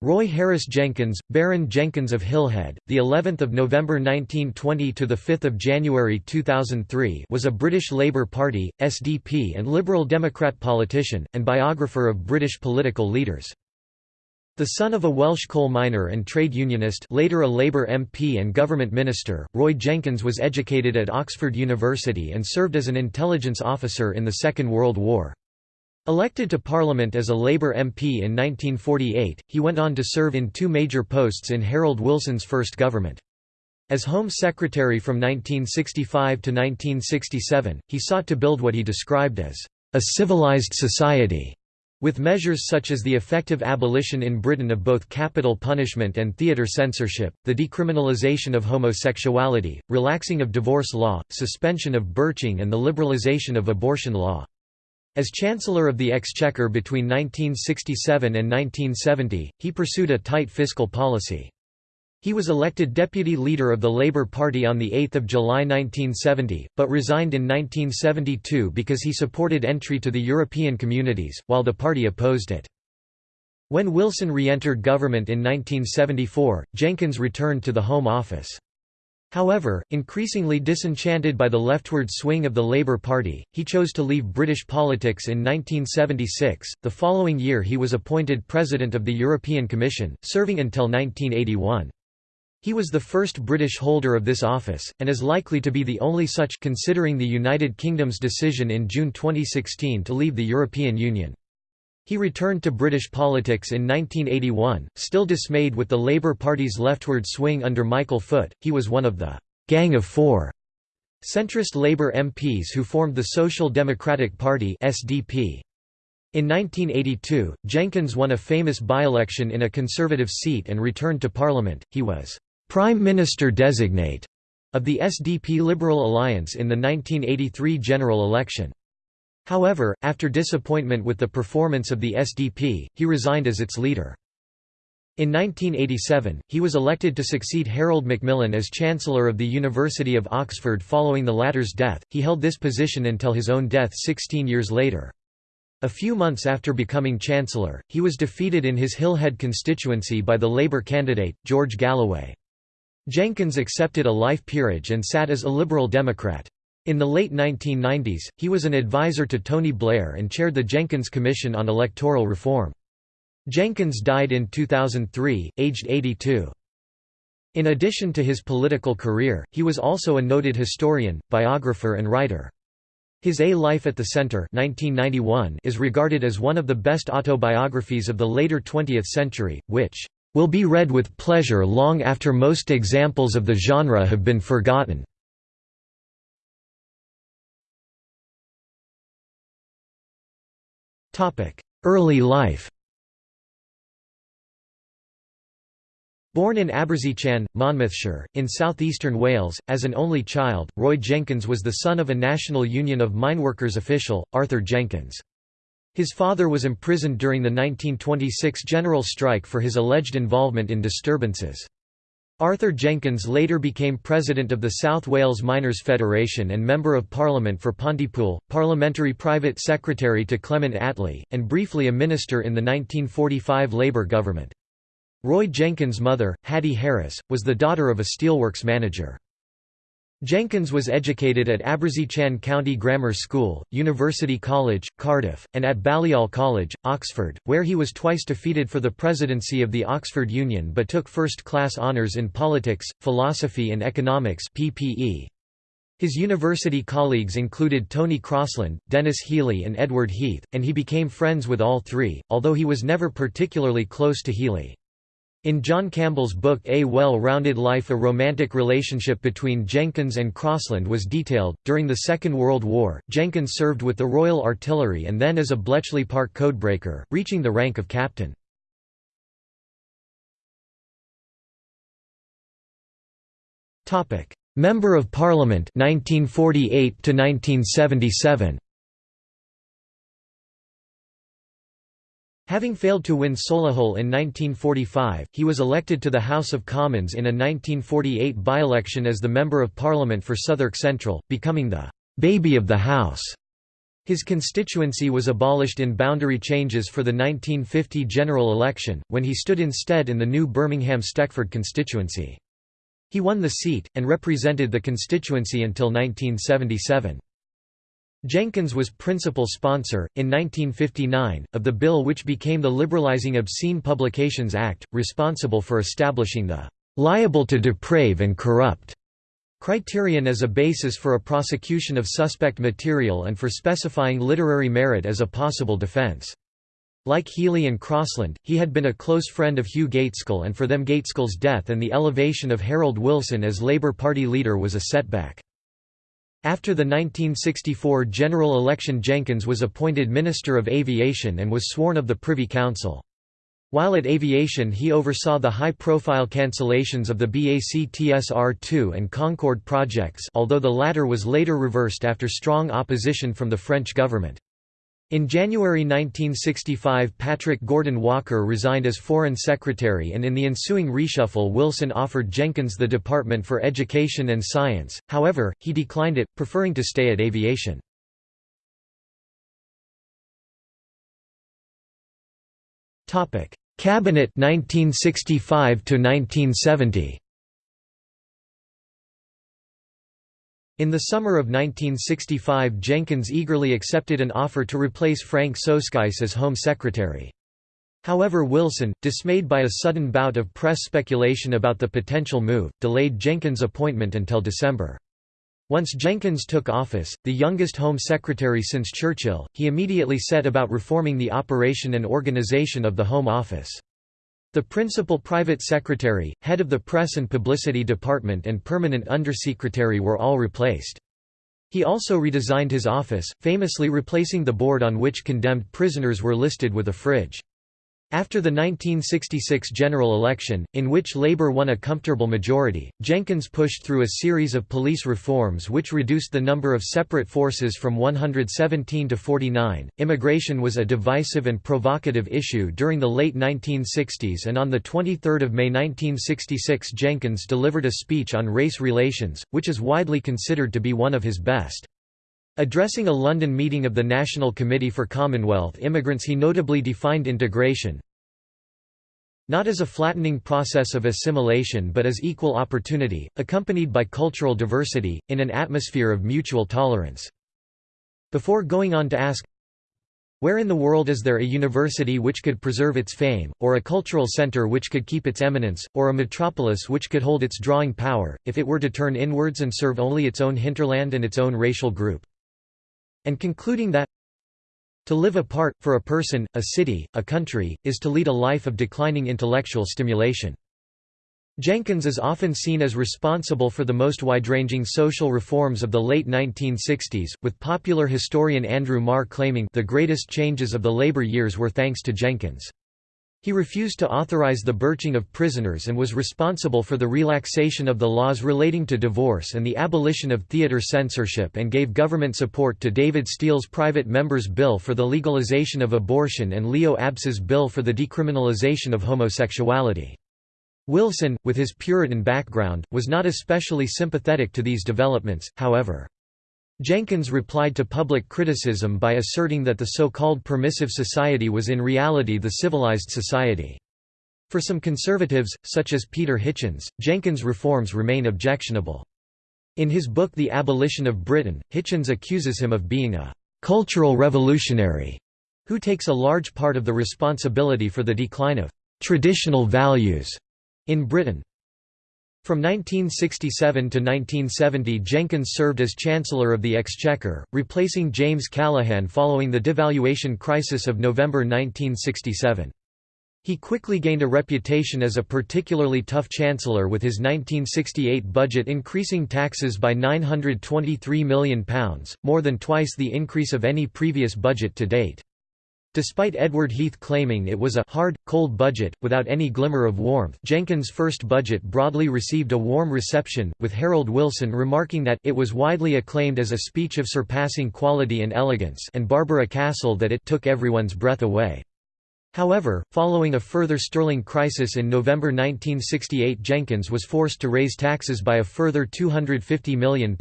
Roy Harris Jenkins, Baron Jenkins of Hillhead, the 11th of November 1920 to the 5th of January 2003, was a British Labour Party (SDP) and Liberal Democrat politician and biographer of British political leaders. The son of a Welsh coal miner and trade unionist, later a Labour MP and government minister, Roy Jenkins was educated at Oxford University and served as an intelligence officer in the Second World War. Elected to Parliament as a Labour MP in 1948, he went on to serve in two major posts in Harold Wilson's first government. As Home Secretary from 1965 to 1967, he sought to build what he described as a civilised society, with measures such as the effective abolition in Britain of both capital punishment and theatre censorship, the decriminalisation of homosexuality, relaxing of divorce law, suspension of birching and the liberalisation of abortion law. As Chancellor of the Exchequer between 1967 and 1970, he pursued a tight fiscal policy. He was elected deputy leader of the Labour Party on 8 July 1970, but resigned in 1972 because he supported entry to the European communities, while the party opposed it. When Wilson re-entered government in 1974, Jenkins returned to the Home Office. However, increasingly disenchanted by the leftward swing of the Labour Party, he chose to leave British politics in 1976. The following year he was appointed President of the European Commission, serving until 1981. He was the first British holder of this office, and is likely to be the only such considering the United Kingdom's decision in June 2016 to leave the European Union. He returned to British politics in 1981, still dismayed with the Labour Party's leftward swing under Michael Foot. He was one of the Gang of Four centrist Labour MPs who formed the Social Democratic Party (SDP). In 1982, Jenkins won a famous by-election in a Conservative seat and returned to Parliament. He was Prime Minister designate of the SDP Liberal Alliance in the 1983 general election. However, after disappointment with the performance of the SDP, he resigned as its leader. In 1987, he was elected to succeed Harold Macmillan as Chancellor of the University of Oxford following the latter's death. He held this position until his own death 16 years later. A few months after becoming Chancellor, he was defeated in his Hillhead constituency by the Labour candidate, George Galloway. Jenkins accepted a life peerage and sat as a Liberal Democrat. In the late 1990s, he was an advisor to Tony Blair and chaired the Jenkins Commission on Electoral Reform. Jenkins died in 2003, aged 82. In addition to his political career, he was also a noted historian, biographer and writer. His A Life at the Center 1991 is regarded as one of the best autobiographies of the later 20th century, which will be read with pleasure long after most examples of the genre have been forgotten. Early life Born in Abersychan, Monmouthshire, in southeastern Wales, as an only child, Roy Jenkins was the son of a National Union of Mineworkers official, Arthur Jenkins. His father was imprisoned during the 1926 general strike for his alleged involvement in disturbances. Arthur Jenkins later became president of the South Wales Miners' Federation and Member of Parliament for Pontypool, parliamentary private secretary to Clement Attlee, and briefly a minister in the 1945 Labour government. Roy Jenkins' mother, Hattie Harris, was the daughter of a steelworks manager. Jenkins was educated at Abersychan County Grammar School, University College, Cardiff, and at Balliol College, Oxford, where he was twice defeated for the presidency of the Oxford Union but took first-class honours in politics, philosophy and economics PPE. His university colleagues included Tony Crosland, Denis Healey and Edward Heath, and he became friends with all three, although he was never particularly close to Healey. In John Campbell's book A Well-Rounded Life a romantic relationship between Jenkins and Crosland was detailed. During the Second World War, Jenkins served with the Royal Artillery and then as a Bletchley Park codebreaker, reaching the rank of captain. Member of Parliament 1948 to 1977 Having failed to win Solihull in 1945, he was elected to the House of Commons in a 1948 by-election as the Member of Parliament for Southwark Central, becoming the «baby of the House». His constituency was abolished in boundary changes for the 1950 general election, when he stood instead in the new Birmingham-Stechford constituency. He won the seat, and represented the constituency until 1977. Jenkins was principal sponsor, in 1959, of the bill which became the Liberalizing Obscene Publications Act, responsible for establishing the "...liable to deprave and corrupt." criterion as a basis for a prosecution of suspect material and for specifying literary merit as a possible defense. Like Healey and Crosland, he had been a close friend of Hugh Gaitskell and for them Gaitskell's death and the elevation of Harold Wilson as Labour Party leader was a setback. After the 1964 general election Jenkins was appointed Minister of Aviation and was sworn of the Privy Council. While at Aviation he oversaw the high-profile cancellations of the BAC-TSR-2 and Concorde projects although the latter was later reversed after strong opposition from the French government. In January 1965 Patrick Gordon Walker resigned as Foreign Secretary and in the ensuing reshuffle Wilson offered Jenkins the Department for Education and Science, however, he declined it, preferring to stay at Aviation. Cabinet 1965 to 1970. In the summer of 1965 Jenkins eagerly accepted an offer to replace Frank Soskice as Home Secretary. However Wilson, dismayed by a sudden bout of press speculation about the potential move, delayed Jenkins' appointment until December. Once Jenkins took office, the youngest Home Secretary since Churchill, he immediately set about reforming the operation and organization of the Home Office. The principal private secretary, head of the press and publicity department and permanent undersecretary were all replaced. He also redesigned his office, famously replacing the board on which condemned prisoners were listed with a fridge. After the 1966 general election, in which Labour won a comfortable majority, Jenkins pushed through a series of police reforms which reduced the number of separate forces from 117 to 49. Immigration was a divisive and provocative issue during the late 1960s, and on 23 May 1966 Jenkins delivered a speech on race relations, which is widely considered to be one of his best. Addressing a London meeting of the National Committee for Commonwealth Immigrants he notably defined integration, not as a flattening process of assimilation but as equal opportunity, accompanied by cultural diversity, in an atmosphere of mutual tolerance. Before going on to ask, where in the world is there a university which could preserve its fame, or a cultural center which could keep its eminence, or a metropolis which could hold its drawing power, if it were to turn inwards and serve only its own hinterland and its own racial group? And concluding that to live apart, for a person, a city, a country, is to lead a life of declining intellectual stimulation. Jenkins is often seen as responsible for the most wide-ranging social reforms of the late 1960s, with popular historian Andrew Marr claiming the greatest changes of the labor years were thanks to Jenkins. He refused to authorize the birching of prisoners and was responsible for the relaxation of the laws relating to divorce and the abolition of theater censorship and gave government support to David Steel's private member's bill for the legalization of abortion and Leo Abse's bill for the decriminalization of homosexuality. Wilson, with his Puritan background, was not especially sympathetic to these developments, however. Jenkins replied to public criticism by asserting that the so-called permissive society was in reality the civilized society. For some conservatives, such as Peter Hitchens, Jenkins' reforms remain objectionable. In his book The Abolition of Britain, Hitchens accuses him of being a «cultural revolutionary» who takes a large part of the responsibility for the decline of «traditional values» in Britain. From 1967 to 1970 Jenkins served as Chancellor of the Exchequer, replacing James Callaghan following the devaluation crisis of November 1967. He quickly gained a reputation as a particularly tough chancellor with his 1968 budget increasing taxes by £923 million, more than twice the increase of any previous budget to date. Despite Edward Heath claiming it was a hard, cold budget, without any glimmer of warmth Jenkins' first budget broadly received a warm reception, with Harold Wilson remarking that it was widely acclaimed as a speech of surpassing quality and elegance and Barbara Castle that it took everyone's breath away. However, following a further sterling crisis in November 1968 Jenkins was forced to raise taxes by a further £250 million.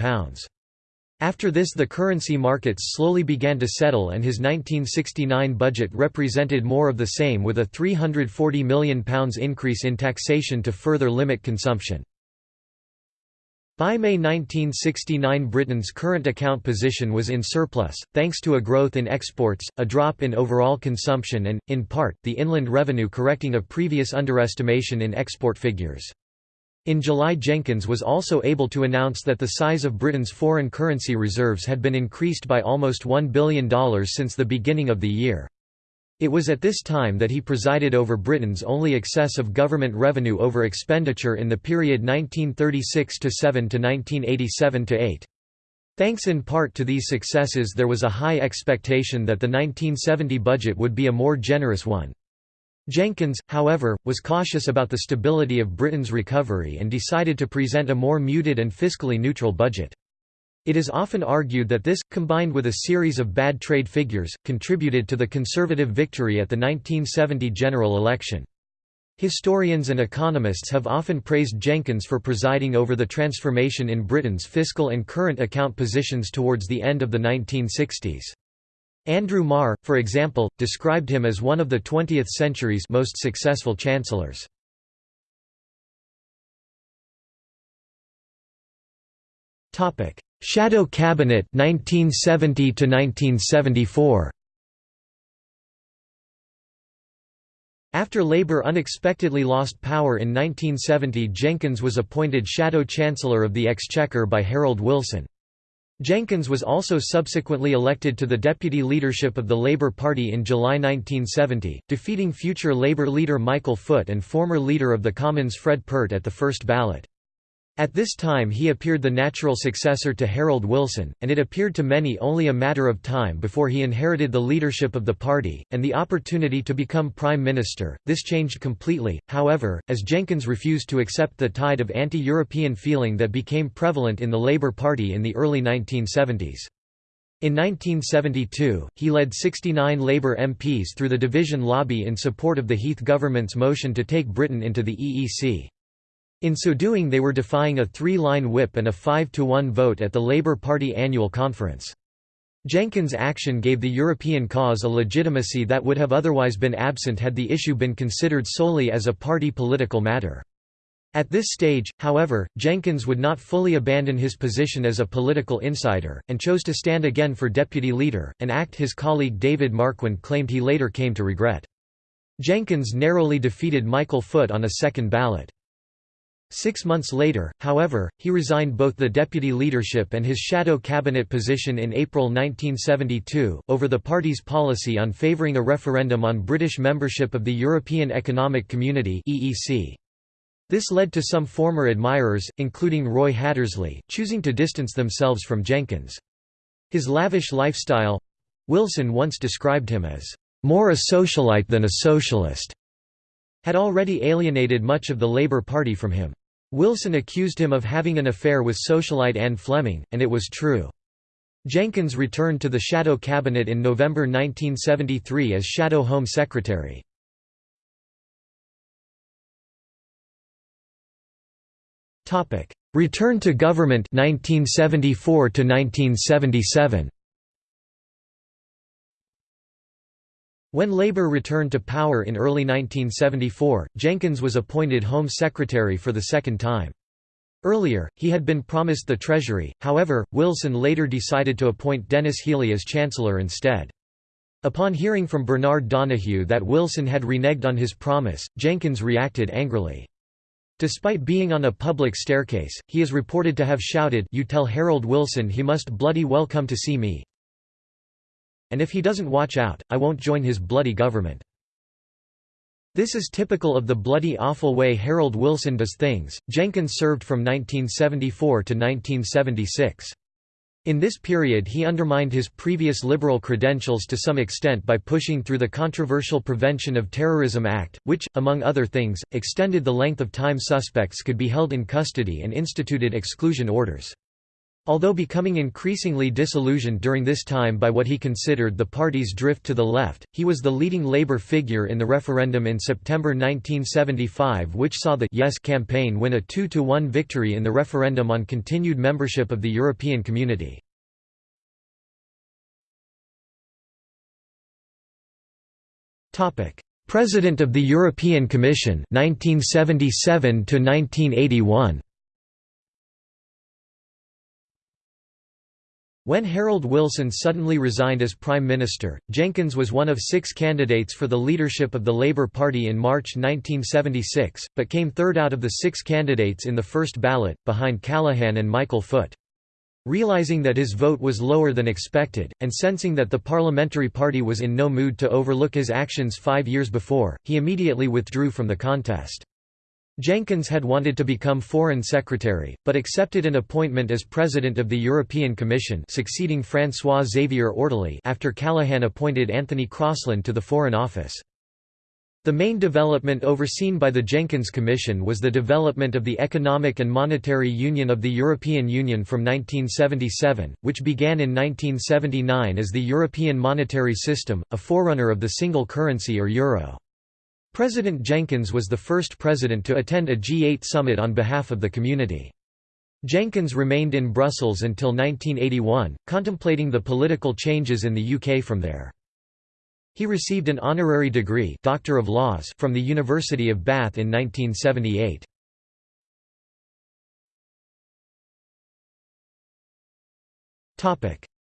After this the currency markets slowly began to settle and his 1969 budget represented more of the same with a £340 million increase in taxation to further limit consumption. By May 1969 Britain's current account position was in surplus, thanks to a growth in exports, a drop in overall consumption and, in part, the inland revenue correcting a previous underestimation in export figures. In July Jenkins was also able to announce that the size of Britain's foreign currency reserves had been increased by almost $1 billion since the beginning of the year. It was at this time that he presided over Britain's only excess of government revenue over expenditure in the period 1936–7 to 1987–8. Thanks in part to these successes there was a high expectation that the 1970 budget would be a more generous one. Jenkins, however, was cautious about the stability of Britain's recovery and decided to present a more muted and fiscally neutral budget. It is often argued that this, combined with a series of bad trade figures, contributed to the Conservative victory at the 1970 general election. Historians and economists have often praised Jenkins for presiding over the transformation in Britain's fiscal and current account positions towards the end of the 1960s. Andrew Marr, for example, described him as one of the 20th century's most successful chancellors. Topic: Shadow Cabinet 1970 to 1974. After Labour unexpectedly lost power in 1970 Jenkins was appointed Shadow Chancellor of the Exchequer by Harold Wilson. Jenkins was also subsequently elected to the deputy leadership of the Labour Party in July 1970, defeating future Labour leader Michael Foot and former leader of the Commons Fred Peart at the first ballot. At this time he appeared the natural successor to Harold Wilson, and it appeared to many only a matter of time before he inherited the leadership of the party, and the opportunity to become Prime Minister. This changed completely, however, as Jenkins refused to accept the tide of anti-European feeling that became prevalent in the Labour Party in the early 1970s. In 1972, he led 69 Labour MPs through the division lobby in support of the Heath government's motion to take Britain into the EEC. In so doing they were defying a three-line whip and a 5-to-1 vote at the Labour Party annual conference. Jenkins' action gave the European cause a legitimacy that would have otherwise been absent had the issue been considered solely as a party political matter. At this stage, however, Jenkins would not fully abandon his position as a political insider, and chose to stand again for deputy leader, an act his colleague David Marquand claimed he later came to regret. Jenkins narrowly defeated Michael Foot on a second ballot. Six months later, however, he resigned both the deputy leadership and his shadow cabinet position in April 1972, over the party's policy on favouring a referendum on British membership of the European Economic Community This led to some former admirers, including Roy Hattersley, choosing to distance themselves from Jenkins. His lavish lifestyle—Wilson once described him as, "...more a socialite than a socialist." Had already alienated much of the Labour Party from him. Wilson accused him of having an affair with socialite Anne Fleming, and it was true. Jenkins returned to the Shadow Cabinet in November 1973 as Shadow Home Secretary. Return to government 1974 to 1977 When Labour returned to power in early 1974, Jenkins was appointed Home Secretary for the second time. Earlier, he had been promised the Treasury, however, Wilson later decided to appoint Denis Healey as Chancellor instead. Upon hearing from Bernard Donoughue that Wilson had reneged on his promise, Jenkins reacted angrily. Despite being on a public staircase, he is reported to have shouted you tell Harold Wilson he must bloody well come to see me, and if he doesn't watch out, I won't join his bloody government. This is typical of the bloody awful way Harold Wilson does things. Jenkins served from 1974 to 1976. In this period he undermined his previous liberal credentials to some extent by pushing through the controversial Prevention of Terrorism Act, which, among other things, extended the length of time suspects could be held in custody and instituted exclusion orders. Although becoming increasingly disillusioned during this time by what he considered the party's drift to the left, he was the leading Labour figure in the referendum in September 1975 which saw the Yes campaign win a 2–1 victory in the referendum on continued membership of the European Community. President of the European Commission 1977 to 1981 When Harold Wilson suddenly resigned as Prime Minister, Jenkins was one of six candidates for the leadership of the Labour Party in March 1976, but came third out of the six candidates in the first ballot, behind Callaghan and Michael Foot. Realising that his vote was lower than expected, and sensing that the Parliamentary Party was in no mood to overlook his actions five years before, he immediately withdrew from the contest. Jenkins had wanted to become Foreign Secretary, but accepted an appointment as President of the European Commission succeeding François-Xavier Ortoli after Callaghan appointed Anthony Crosland to the Foreign Office. The main development overseen by the Jenkins Commission was the development of the Economic and Monetary Union of the European Union from 1977, which began in 1979 as the European Monetary System, a forerunner of the single currency or euro. President Jenkins was the first president to attend a G8 summit on behalf of the community. Jenkins remained in Brussels until 1981, contemplating the political changes in the UK from there. He received an honorary degree Doctor of Laws from the University of Bath in 1978.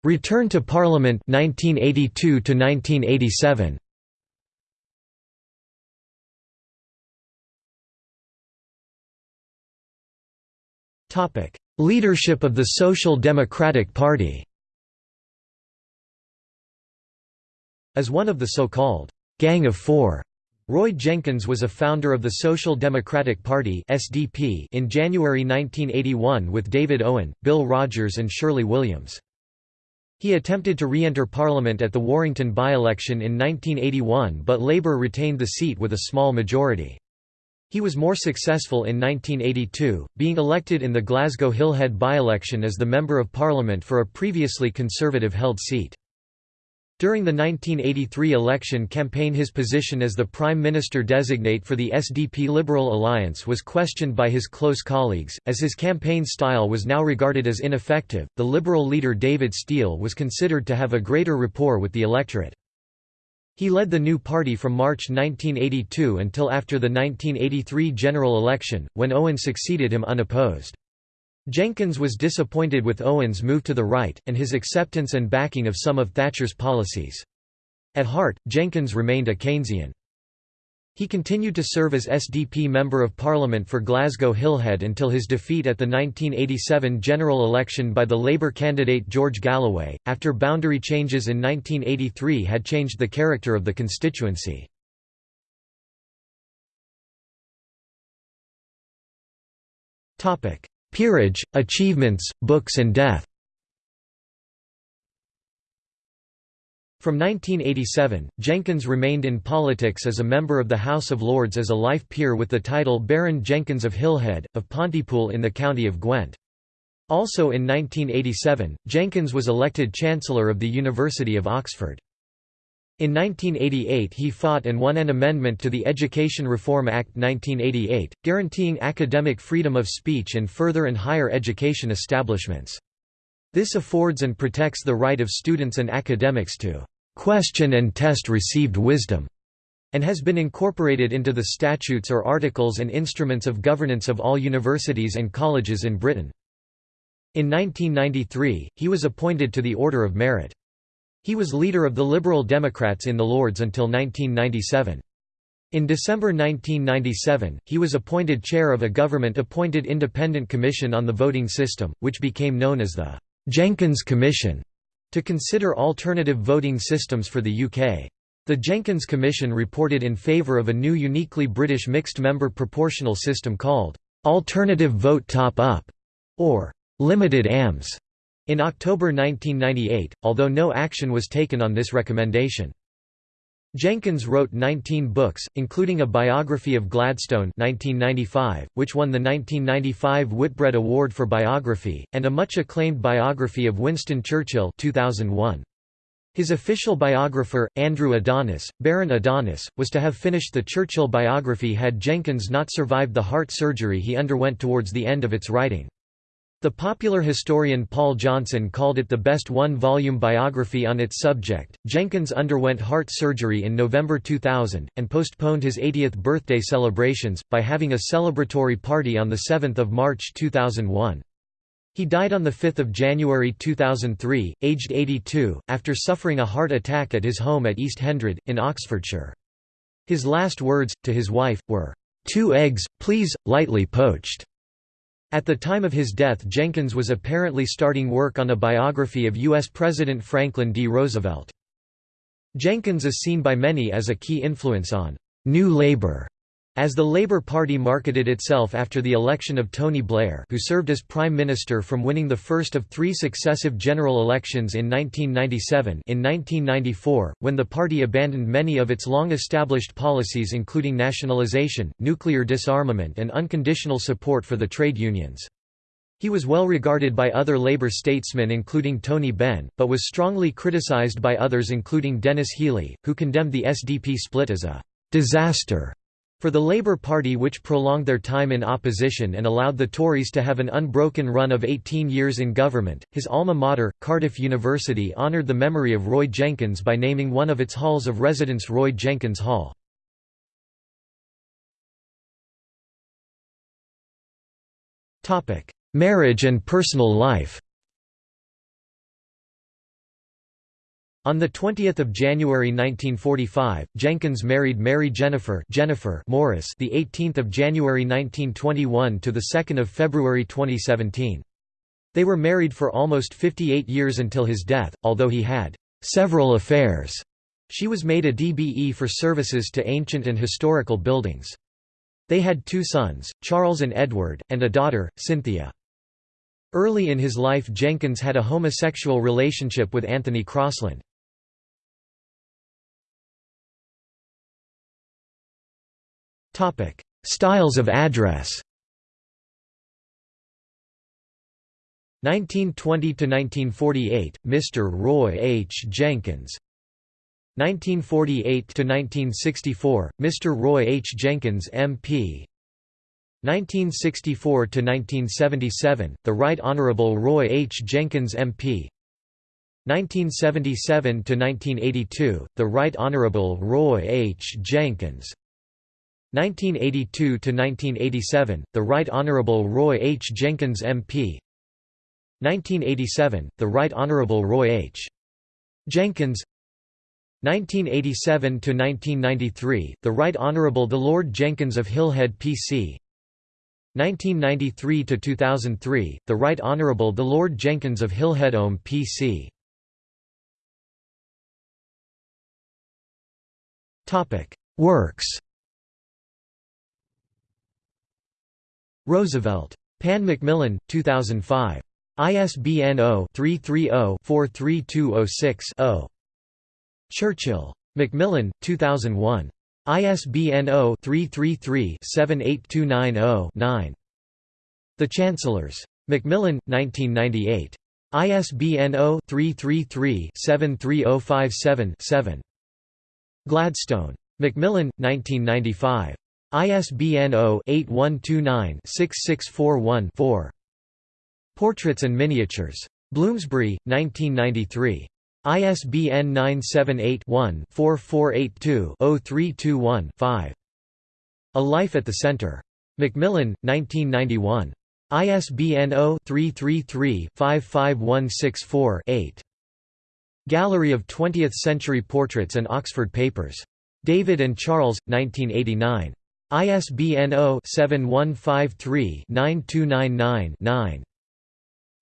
Return to Parliament 1982 to 1987. Leadership of the Social Democratic Party As one of the so-called «Gang of Four, Roy Jenkins was a founder of the Social Democratic Party in January 1981 with David Owen, Bill Rodgers and Shirley Williams. He attempted to re-enter Parliament at the Warrington by-election in 1981 but Labour retained the seat with a small majority. He was more successful in 1982, being elected in the Glasgow Hillhead by-election as the Member of Parliament for a previously Conservative-held seat. During the 1983 election campaign his position as the Prime Minister-designate for the SDP Liberal Alliance was questioned by his close colleagues, as his campaign style was now regarded as ineffective. The Liberal leader David Steel was considered to have a greater rapport with the electorate. He led the new party from March 1982 until after the 1983 general election, when Owen succeeded him unopposed. Jenkins was disappointed with Owen's move to the right, and his acceptance and backing of some of Thatcher's policies. At heart, Jenkins remained a Keynesian. He continued to serve as SDP Member of Parliament for Glasgow Hillhead until his defeat at the 1987 general election by the Labour candidate George Galloway, after boundary changes in 1983 had changed the character of the constituency. Peerage, achievements, books and death From 1987, Jenkins remained in politics as a member of the House of Lords as a life peer with the title Baron Jenkins of Hillhead, of Pontypool in the county of Gwent. Also in 1987, Jenkins was elected Chancellor of the University of Oxford. In 1988 he fought and won an amendment to the Education Reform Act 1988, guaranteeing academic freedom of speech in further and higher education establishments. This affords and protects the right of students and academics to question and test received wisdom, and has been incorporated into the statutes or articles and instruments of governance of all universities and colleges in Britain. In 1993, he was appointed to the Order of Merit. He was leader of the Liberal Democrats in the Lords until 1997. In December 1997, he was appointed chair of a government-appointed independent commission on the voting system, which became known as the Jenkins Commission to consider alternative voting systems for the UK. The Jenkins Commission reported in favour of a new uniquely British mixed-member proportional system called «alternative vote top-up» or «limited AMS» in October 1998, although no action was taken on this recommendation. Jenkins wrote 19 books, including a biography of Gladstone 1995, which won the 1995 Whitbread Award for Biography, and a much acclaimed biography of Winston Churchill 2001. His official biographer, Andrew Adonis, Baron Adonis, was to have finished the Churchill biography had Jenkins not survived the heart surgery he underwent towards the end of its writing. The popular historian Paul Johnson called it the best one-volume biography on its subject. Jenkins underwent heart surgery in November 2000 and postponed his 80th birthday celebrations by having a celebratory party on the 7th of March 2001. He died on 5 January 2003, aged 82, after suffering a heart attack at his home at East Hendred, in Oxfordshire. His last words, to his wife, were, two eggs, please, lightly poached." At the time of his death Jenkins was apparently starting work on a biography of U.S. President Franklin D. Roosevelt. Jenkins is seen by many as a key influence on «New Labour» As the Labour Party marketed itself after the election of Tony Blair who served as Prime Minister from winning the first of three successive general elections in 1997 in 1994, when the party abandoned many of its long-established policies including nationalisation, nuclear disarmament and unconditional support for the trade unions. He was well regarded by other Labour statesmen including Tony Benn, but was strongly criticised by others including Denis Healey, who condemned the SDP split as a «disaster» For the Labour Party which prolonged their time in opposition and allowed the Tories to have an unbroken run of 18 years in government, his alma mater, Cardiff University honoured the memory of Roy Jenkins by naming one of its halls of residence Roy Jenkins Hall. Marriage and personal life On 20 January 1945, Jenkins married Mary Jennifer, Jennifer Morris, the 18th of January 1921 to the 2nd of February 2017. They were married for almost 58 years until his death, although he had several affairs. She was made a DBE for services to ancient and historical buildings. They had two sons, Charles and Edward, and a daughter, Cynthia. Early in his life Jenkins had a homosexual relationship with Anthony Crosland. Topic: Styles of address. 1920 to 1948, Mr. Roy H. Jenkins. 1948 to 1964, Mr. Roy H. Jenkins, MP. 1964 to 1977, the Right Honorable Roy H. Jenkins, MP. 1977 to 1982, the Right Honorable Roy H. Jenkins. 1982–1987, the Right Honourable Roy H. Jenkins MP 1987, the Right Honourable Roy H. Jenkins. 1987–1993, the Right Honourable the Lord Jenkins of Hillhead PC 1993–2003, the Right Honourable the Lord Jenkins of Hillhead Ohm PC Works Roosevelt. Pan Macmillan, 2005. ISBN 0-330-43206-0. Churchill. Macmillan, 2001. ISBN 0-333-78290-9. The Chancellors. Macmillan, 1998. ISBN 0-333-73057-7. Gladstone. Macmillan, 1995. ISBN 0-8129-6641-4. Portraits and Miniatures. Bloomsbury, 1993. ISBN 978-1-4482-0321-5. A Life at the Center. Macmillan, 1991. ISBN 0-333-55164-8. Gallery of Twentieth-Century Portraits and Oxford Papers. David and Charles, 1989. ISBN 0-7153-9299-9.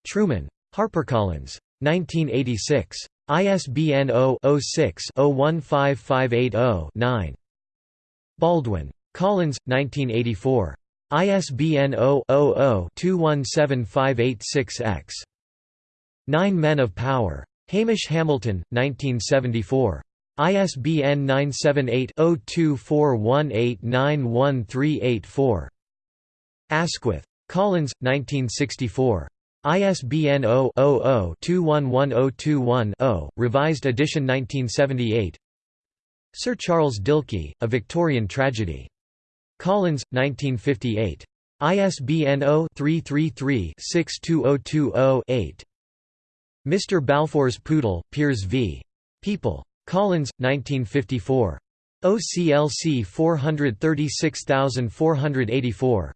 Truman. HarperCollins. 1986. ISBN 0-06-015580-9. Baldwin. Collins, 1984. ISBN 0-00-217586-X. Nine Men of Power. Hamish Hamilton, 1974. ISBN 978-0241891384. Asquith. Collins, 1964. ISBN 0-00-211021-0, revised edition 1978 Sir Charles Dilke, A Victorian Tragedy. Collins, 1958. ISBN 0-333-62020-8. Mr. Balfour's Poodle, Peers v. People. Collins, 1954. OCLC 436484.